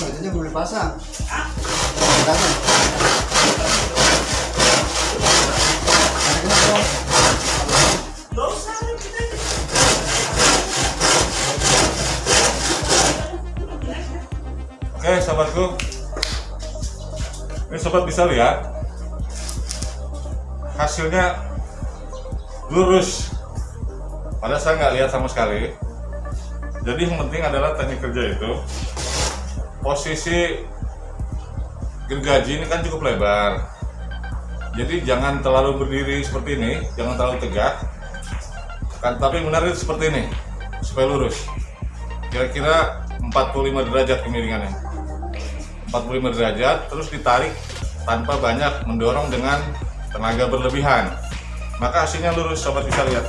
Itu belum dipasang. Pasang. Oke sobatku Ini sobat bisa lihat Hasilnya Lurus. Padahal saya nggak lihat sama sekali. Jadi yang penting adalah teknik kerja itu Posisi Gergaji ini kan cukup lebar. Jadi jangan terlalu berdiri seperti ini Jangan terlalu tegak. Kan, Tapi benar itu seperti ini Supaya lurus. Kira-kira 45 derajat kemiringannya 45 derajat terus ditarik tanpa banyak mendorong dengan tenaga berlebihan. Maka hasilnya lurus sobat bisa lihat